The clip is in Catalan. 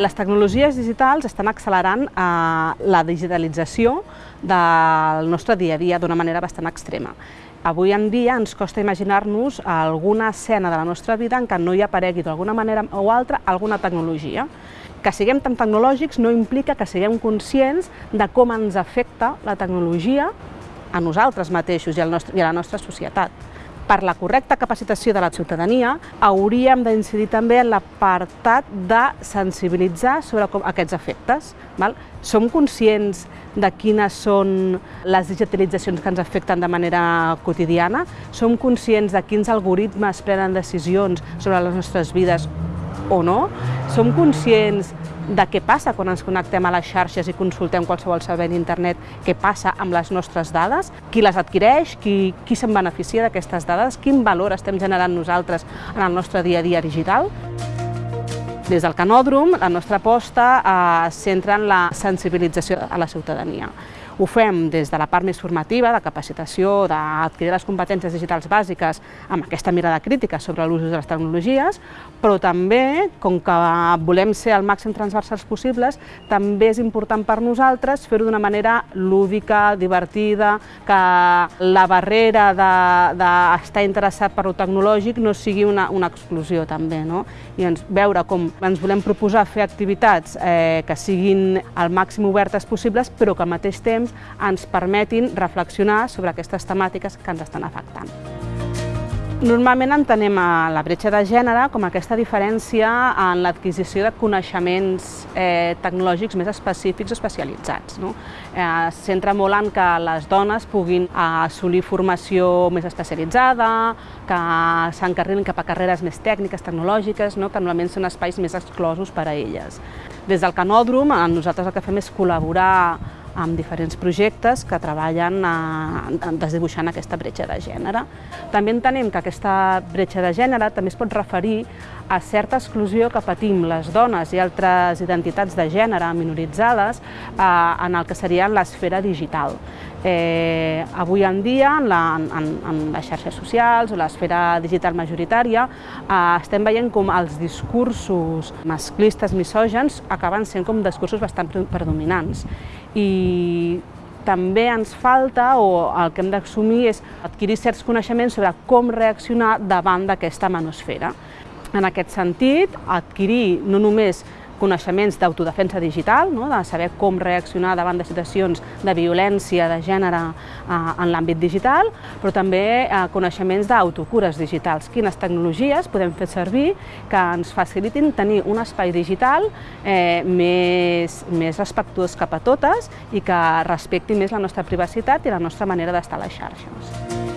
Les tecnologies digitals estan accelerant eh, la digitalització del nostre dia a dia d'una manera bastant extrema. Avui en dia ens costa imaginar-nos alguna escena de la nostra vida en què no hi aparegui d'alguna manera o altra alguna tecnologia. Que siguem tan tecnològics no implica que siguem conscients de com ens afecta la tecnologia a nosaltres mateixos i, al nostre, i a la nostra societat per la correcta capacitació de la ciutadania, hauríem d'incidir també en l'apartat de sensibilitzar sobre com, aquests efectes. Val? Som conscients de quines són les digitalitzacions que ens afecten de manera quotidiana? Som conscients de quins algoritmes prenen decisions sobre les nostres vides o no? Som conscients de què passa quan ens connectem a les xarxes i consultem qualsevol servei d'internet, què passa amb les nostres dades, qui les adquireix, qui, qui se'n beneficia d'aquestes dades, quin valor estem generant nosaltres en el nostre dia a dia digital. Des del Canòdrom, la nostra aposta eh, centra en la sensibilització a la ciutadania. Ho fem des de la part més formativa, de capacitació, d'adquirir les competències digitals bàsiques amb aquesta mirada crítica sobre l'ús de les tecnologies, però també, com que volem ser el màxim transversals possibles, també és important per nosaltres fer-ho d'una manera lúdica, divertida, que la barrera d'estar de, de interessat per lo tecnològic no sigui una, una exclusió també, no? I ens, veure com ens volem proposar fer activitats eh, que siguin el màxim obertes possibles, però que al mateix temps ens permetin reflexionar sobre aquestes temàtiques que ens estan afectant. Normalment entenem la bretxa de gènere com aquesta diferència en l'adquisició de coneixements eh, tecnològics més específics o especialitzats. No? Eh, Centra molt en que les dones puguin assolir formació més especialitzada, que s'encarrilin cap a carreres més tècniques, tecnològiques, no? que normalment són espais més exclosos per a elles. Des del Canòdrom, nosaltres el que fem és col·laborar amb diferents projectes que treballen a, desdibuixant aquesta bretxa de gènere. També entenem que aquesta bretxa de gènere també es pot referir a certa exclusió que patim les dones i altres identitats de gènere minoritzades eh, en el que seria l'esfera digital. Eh, avui en dia, en, la, en, en les xarxes socials o l'esfera digital majoritària, eh, estem veient com els discursos masclistes, misògens, acaben sent com discursos bastant predominants. I també ens falta, o el que hem d'assumir és adquirir certs coneixements sobre com reaccionar davant d'aquesta manosfera. En aquest sentit, adquirir no només coneixements d'autodefensa digital, no? de saber com reaccionar davant de situacions de violència de gènere eh, en l'àmbit digital, però també eh, coneixements d'autocures digitals. Quines tecnologies podem fer servir que ens facilitin tenir un espai digital eh, més, més respectuós cap a totes i que respecti més la nostra privacitat i la nostra manera d'estar a les xarxes.